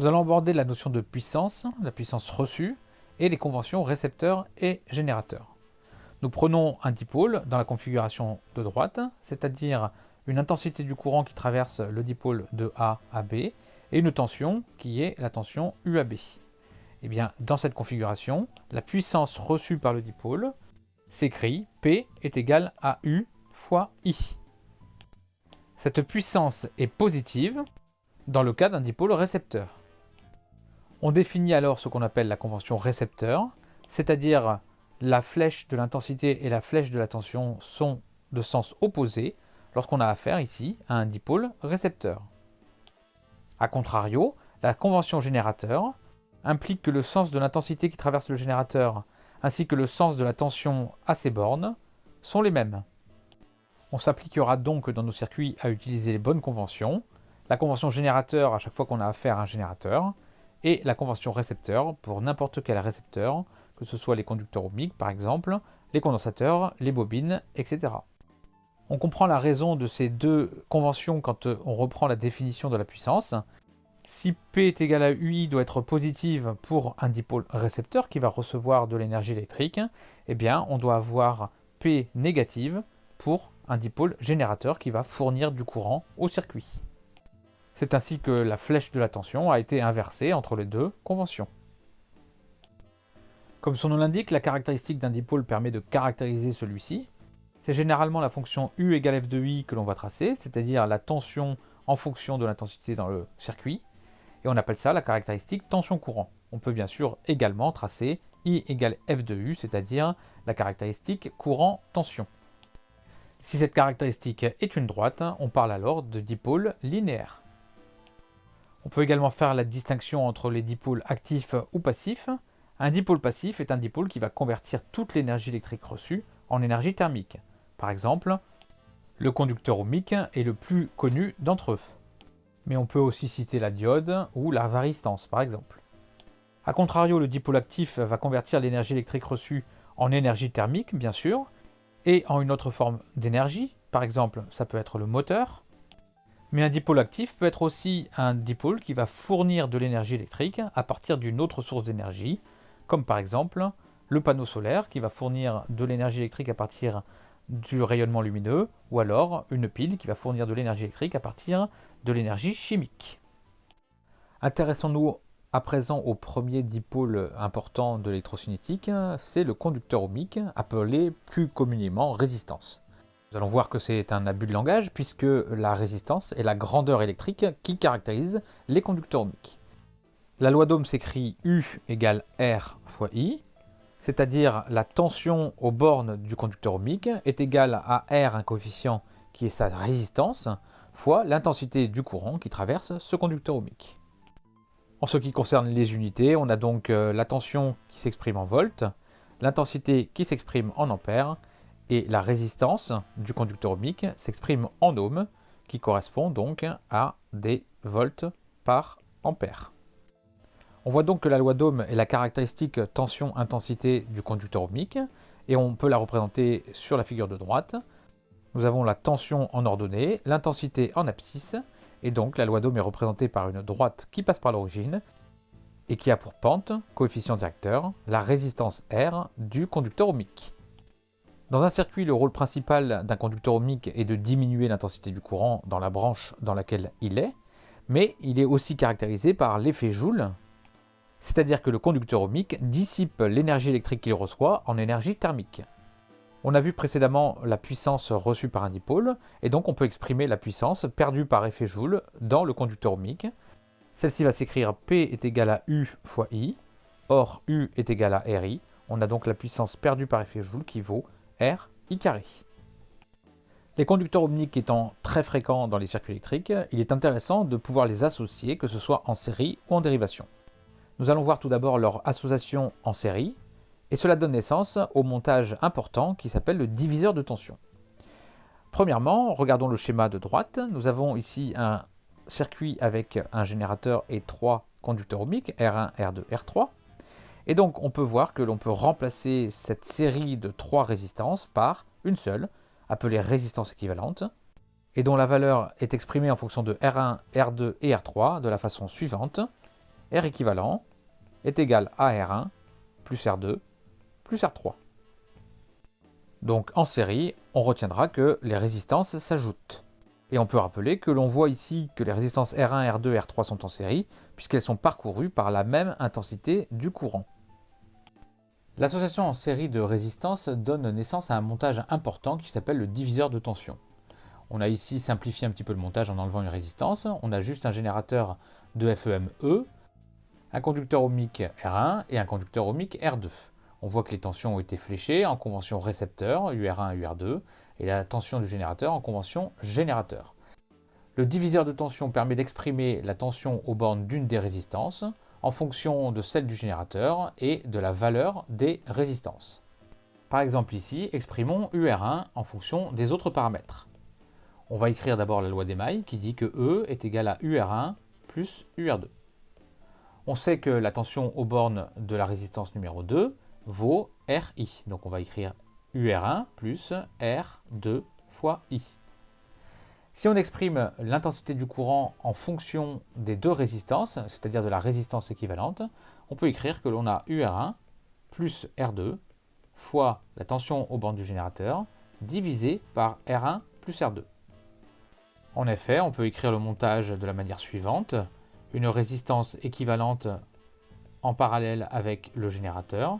Nous allons aborder la notion de puissance, la puissance reçue, et les conventions récepteurs et générateurs. Nous prenons un dipôle dans la configuration de droite, c'est-à-dire une intensité du courant qui traverse le dipôle de A à B, et une tension qui est la tension UAB. Et eh bien, dans cette configuration, la puissance reçue par le dipôle s'écrit P est égal à U fois I. Cette puissance est positive dans le cas d'un dipôle récepteur. On définit alors ce qu'on appelle la convention récepteur, c'est-à-dire la flèche de l'intensité et la flèche de la tension sont de sens opposé lorsqu'on a affaire ici à un dipôle récepteur. A contrario, la convention générateur implique que le sens de l'intensité qui traverse le générateur ainsi que le sens de la tension à ses bornes sont les mêmes. On s'appliquera donc dans nos circuits à utiliser les bonnes conventions, la convention générateur à chaque fois qu'on a affaire à un générateur, et la convention récepteur pour n'importe quel récepteur, que ce soit les conducteurs ohmiques par exemple, les condensateurs, les bobines, etc. On comprend la raison de ces deux conventions quand euh, on reprend la définition de la puissance. Si P est égal à UI doit être positive pour un dipôle récepteur qui va recevoir de l'énergie électrique, eh bien on doit avoir P négative pour un dipôle générateur qui va fournir du courant au circuit. C'est ainsi que la flèche de la tension a été inversée entre les deux conventions. Comme son nom l'indique, la caractéristique d'un dipôle permet de caractériser celui-ci. C'est généralement la fonction U égale F de I que l'on va tracer, c'est-à-dire la tension en fonction de l'intensité dans le circuit. Et on appelle ça la caractéristique tension-courant. On peut bien sûr également tracer I égale F de U, c'est-à-dire la caractéristique courant-tension. Si cette caractéristique est une droite, on parle alors de dipôle linéaire. On peut également faire la distinction entre les dipôles actifs ou passifs. Un dipôle passif est un dipôle qui va convertir toute l'énergie électrique reçue en énergie thermique. Par exemple, le conducteur ohmique est le plus connu d'entre eux. Mais on peut aussi citer la diode ou la varistance par exemple. A contrario, le dipôle actif va convertir l'énergie électrique reçue en énergie thermique, bien sûr, et en une autre forme d'énergie, par exemple ça peut être le moteur, mais un dipôle actif peut être aussi un dipôle qui va fournir de l'énergie électrique à partir d'une autre source d'énergie, comme par exemple le panneau solaire qui va fournir de l'énergie électrique à partir du rayonnement lumineux, ou alors une pile qui va fournir de l'énergie électrique à partir de l'énergie chimique. Intéressons-nous à présent au premier dipôle important de l'électrocinétique, c'est le conducteur ohmique, appelé plus communément résistance. Nous allons voir que c'est un abus de langage puisque la résistance est la grandeur électrique qui caractérise les conducteurs ohmiques. La loi d'Ohm s'écrit U égale R fois I, c'est-à-dire la tension aux bornes du conducteur ohmique est égale à R, un coefficient qui est sa résistance, fois l'intensité du courant qui traverse ce conducteur ohmique. En ce qui concerne les unités, on a donc euh, la tension qui s'exprime en volts, l'intensité qui s'exprime en ampères, et la résistance du conducteur ohmique s'exprime en ohms, qui correspond donc à des volts par ampère. On voit donc que la loi d'Ohm est la caractéristique tension-intensité du conducteur ohmique, et on peut la représenter sur la figure de droite. Nous avons la tension en ordonnée, l'intensité en abscisse, et donc la loi d'Ohm est représentée par une droite qui passe par l'origine, et qui a pour pente, coefficient directeur, la résistance R du conducteur ohmique. Dans un circuit, le rôle principal d'un conducteur ohmique est de diminuer l'intensité du courant dans la branche dans laquelle il est, mais il est aussi caractérisé par l'effet Joule, c'est-à-dire que le conducteur ohmique dissipe l'énergie électrique qu'il reçoit en énergie thermique. On a vu précédemment la puissance reçue par un dipôle, et donc on peut exprimer la puissance perdue par effet Joule dans le conducteur ohmique. Celle-ci va s'écrire P est égal à U fois I, or U est égal à RI. On a donc la puissance perdue par effet Joule qui vaut R I carré. Les conducteurs ohmiques étant très fréquents dans les circuits électriques, il est intéressant de pouvoir les associer, que ce soit en série ou en dérivation. Nous allons voir tout d'abord leur association en série, et cela donne naissance au montage important qui s'appelle le diviseur de tension. Premièrement, regardons le schéma de droite. Nous avons ici un circuit avec un générateur et trois conducteurs ohmiques, R1, R2, R3. Et donc on peut voir que l'on peut remplacer cette série de trois résistances par une seule, appelée résistance équivalente, et dont la valeur est exprimée en fonction de R1, R2 et R3 de la façon suivante. R équivalent est égal à R1 plus R2 plus R3. Donc en série, on retiendra que les résistances s'ajoutent. Et on peut rappeler que l'on voit ici que les résistances R1, R2 et R3 sont en série, puisqu'elles sont parcourues par la même intensité du courant. L'association en série de résistances donne naissance à un montage important qui s'appelle le diviseur de tension. On a ici simplifié un petit peu le montage en enlevant une résistance. On a juste un générateur de FEME, un conducteur ohmique R1 et un conducteur ohmique R2. On voit que les tensions ont été fléchées en convention récepteur, UR1 et UR2, et la tension du générateur en convention générateur. Le diviseur de tension permet d'exprimer la tension aux bornes d'une des résistances en fonction de celle du générateur et de la valeur des résistances. Par exemple ici, exprimons UR1 en fonction des autres paramètres. On va écrire d'abord la loi des mailles qui dit que E est égal à UR1 plus UR2. On sait que la tension aux bornes de la résistance numéro 2 vaut RI. Donc on va écrire UR1 plus R2 fois I. Si on exprime l'intensité du courant en fonction des deux résistances, c'est-à-dire de la résistance équivalente, on peut écrire que l'on a UR1 plus R2 fois la tension aux bornes du générateur divisé par R1 plus R2. En effet, on peut écrire le montage de la manière suivante. Une résistance équivalente en parallèle avec le générateur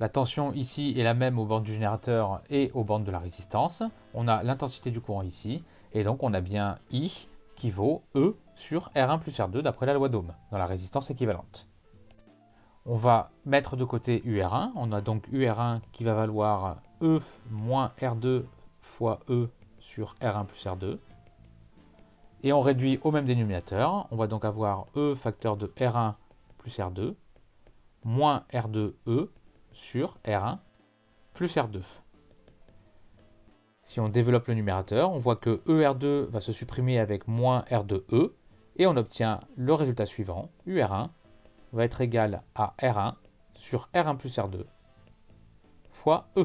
la tension ici est la même aux bornes du générateur et aux bornes de la résistance. On a l'intensité du courant ici, et donc on a bien I qui vaut E sur R1 plus R2 d'après la loi d'Ohm, dans la résistance équivalente. On va mettre de côté UR1, on a donc UR1 qui va valoir E moins R2 fois E sur R1 plus R2. Et on réduit au même dénominateur, on va donc avoir E facteur de R1 plus R2 moins R2E sur R1 plus R2. Si on développe le numérateur, on voit que ER2 va se supprimer avec moins R2E et on obtient le résultat suivant, UR1 va être égal à R1 sur R1 plus R2 fois E.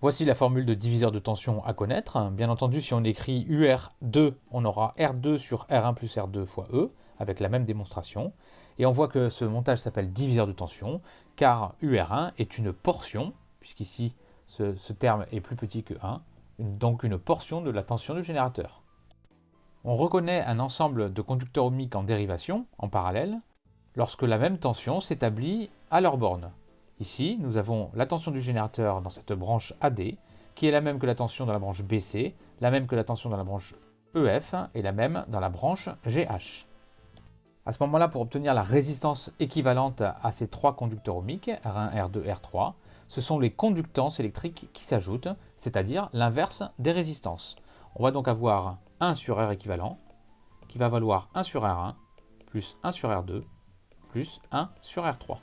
Voici la formule de diviseur de tension à connaître. Bien entendu, si on écrit UR2, on aura R2 sur R1 plus R2 fois E, avec la même démonstration. Et on voit que ce montage s'appelle diviseur de tension, car UR1 est une portion, puisqu'ici ce, terme est plus petit que 1, donc une portion de la tension du générateur. On reconnaît un ensemble de conducteurs ohmiques en dérivation, en parallèle, lorsque la même tension s'établit à leur borne. Ici, nous avons la tension du générateur dans cette branche AD, qui est la même que la tension dans la branche BC, la même que la tension dans la branche EF et la même dans la branche GH. À ce moment-là, pour obtenir la résistance équivalente à ces trois conducteurs ohmiques, R1, R2, R3, ce sont les conductances électriques qui s'ajoutent, c'est-à-dire l'inverse des résistances. On va donc avoir 1 sur R équivalent, qui va valoir 1 sur R1, plus 1 sur R2, plus 1 sur R3.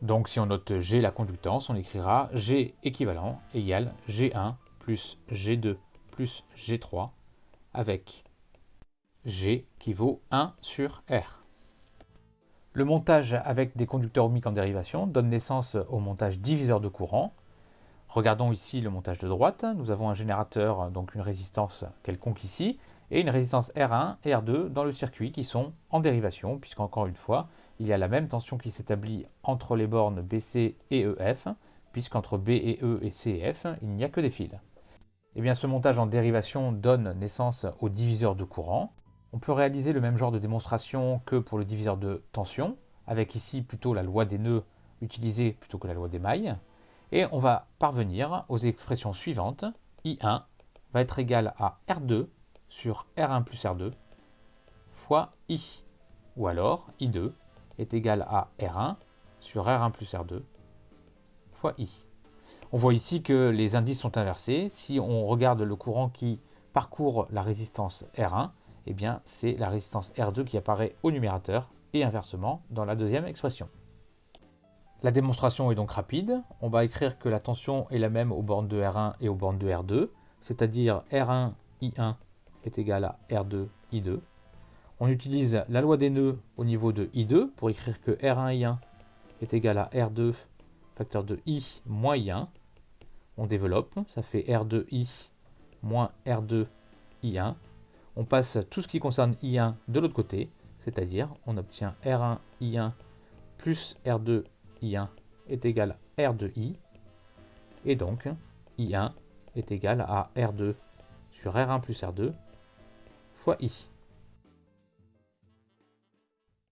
Donc si on note G la conductance, on écrira G équivalent égale G1 plus G2 plus G3 avec G qui vaut 1 sur R. Le montage avec des conducteurs ohmiques en dérivation donne naissance au montage diviseur de courant. Regardons ici le montage de droite. Nous avons un générateur, donc une résistance quelconque ici, et une résistance R1 et R2 dans le circuit qui sont en dérivation, puisqu'encore une fois, il y a la même tension qui s'établit entre les bornes BC et EF, puisqu'entre B et E et C et F, il n'y a que des fils. Et eh bien, ce montage en dérivation donne naissance au diviseur de courant. On peut réaliser le même genre de démonstration que pour le diviseur de tension, avec ici plutôt la loi des nœuds utilisée plutôt que la loi des mailles. Et on va parvenir aux expressions suivantes. I1 va être égal à R2 sur R1 plus R2 fois I. Ou alors I2 est égal à R1 sur R1 plus R2 fois I. On voit ici que les indices sont inversés. Si on regarde le courant qui parcourt la résistance R1, eh bien c'est la résistance R2 qui apparaît au numérateur et inversement dans la deuxième expression. La démonstration est donc rapide. On va écrire que la tension est la même aux bornes de R1 et aux bornes de R2, c'est-à-dire R1 I1 est égal à R2 I2. On utilise la loi des nœuds au niveau de I2 pour écrire que R1 I1 est égal à R2 facteur de I moins I1. On développe, ça fait R2I moins R2 I1. On passe tout ce qui concerne I1 de l'autre côté, c'est-à-dire on obtient R1 I1 plus R2 I1 est égal à R2I, et donc I1 est égal à R2 sur R1 plus R2 fois I.